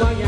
ก็อยา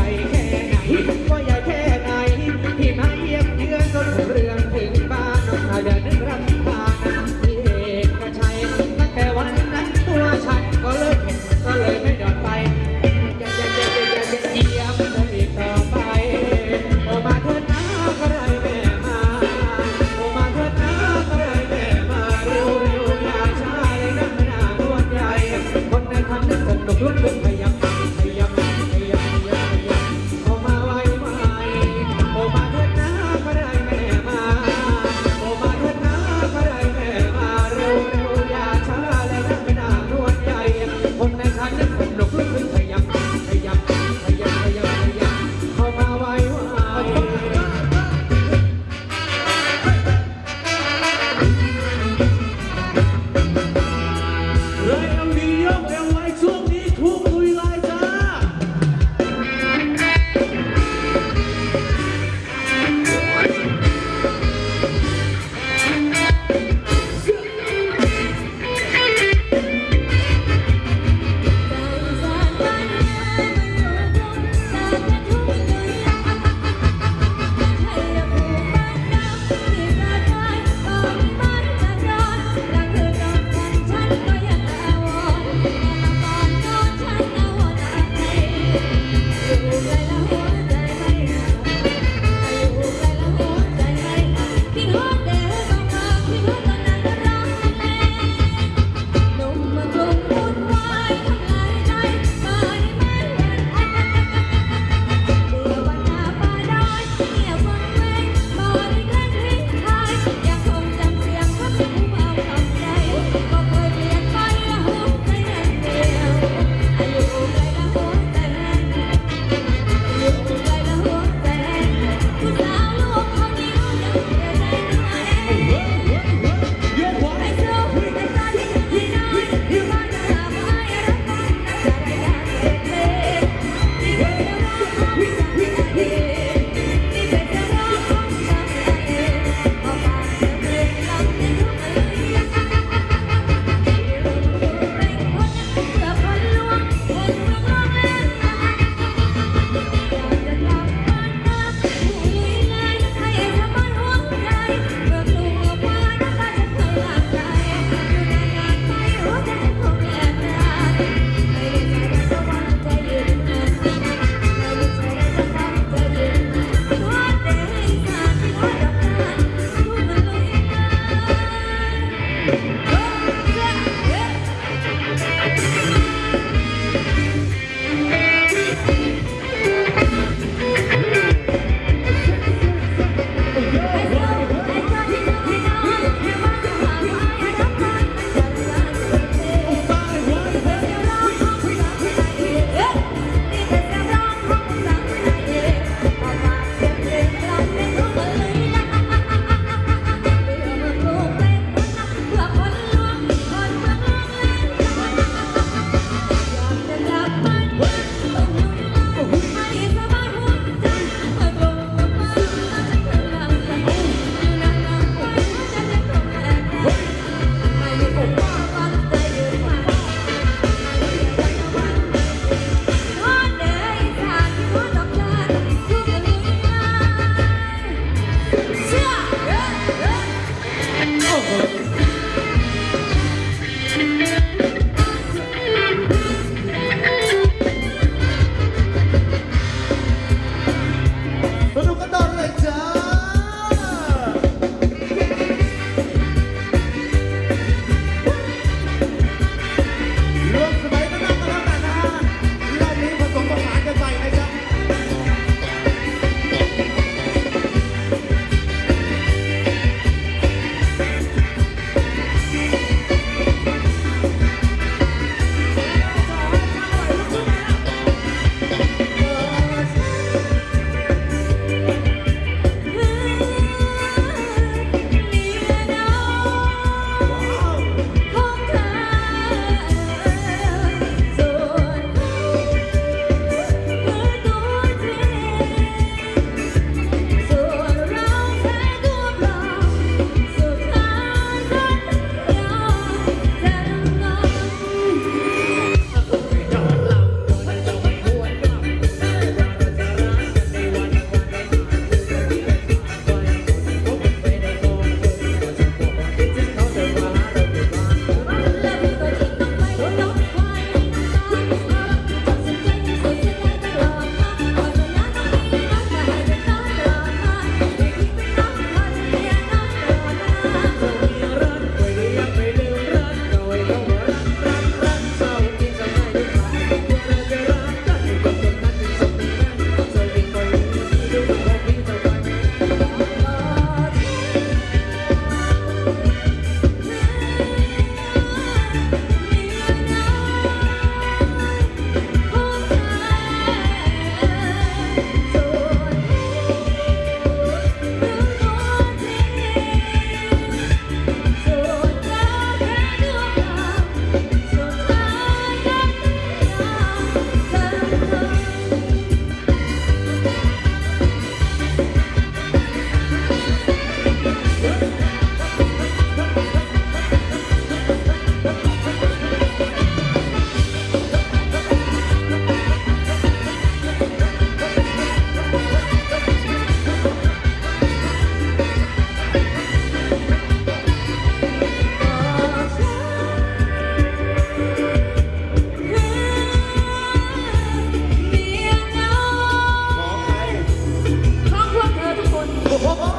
有花花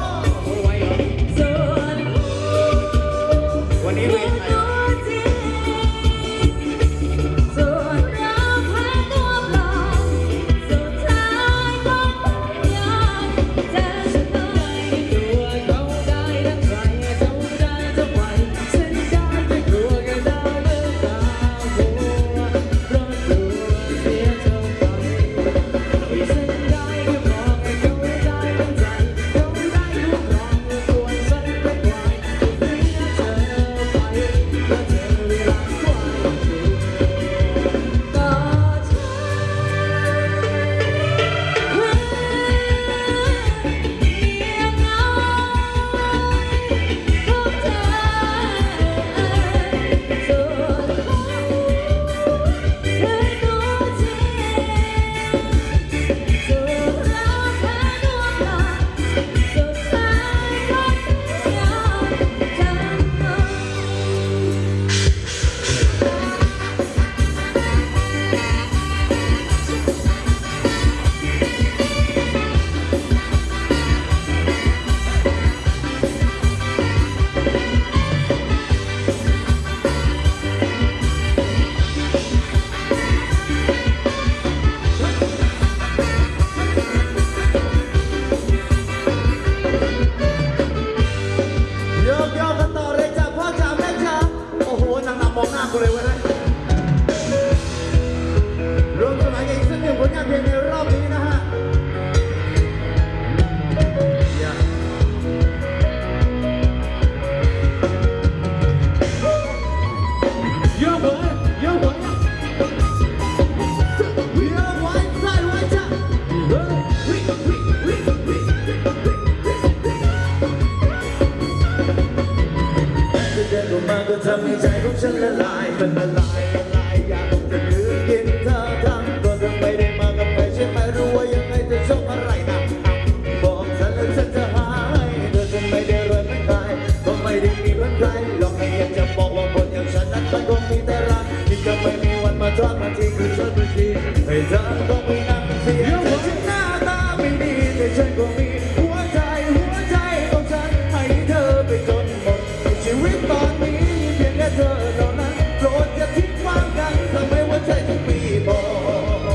แต่ฉันก็มีหัวใจหัวใจของฉันให้เธอไปจนหมดชีวิตตอนนี้มีเพียงแค่เธอเท่านั้นโปรดอย่าทิ้งความกันทำไมหัวใจถึงมีบอ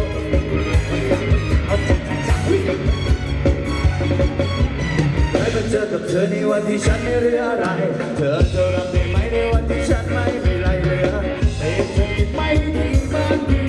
กให้มาเจอกับเธอในวันที่ฉันไม่เหลืออะไร เธอจะรับได้ไหมในวันที่ฉันไม่มีไรเหลือแต่ยังคงคิดไม่ดีงบ้านที่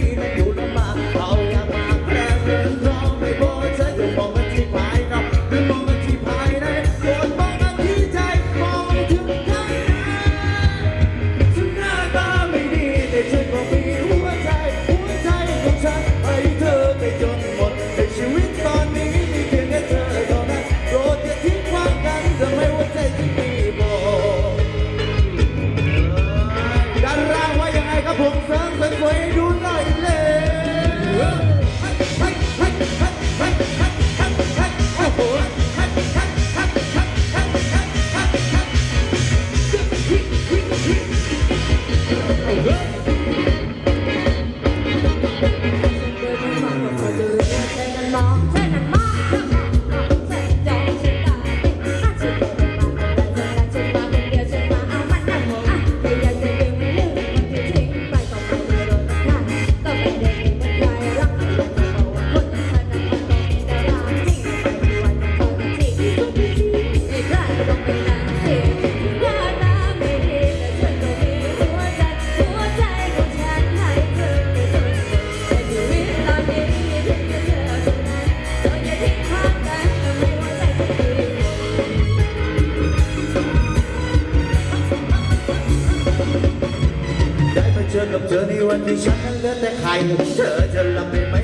I'm sure you love me.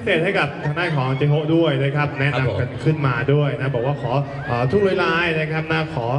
พิเศษให้กับทางด้านของเจโฮด้วยนะครับ แนะนำกันขึ้นมาด้วยนะ บอกว่าขอออทุกเวลานะครับนะขอ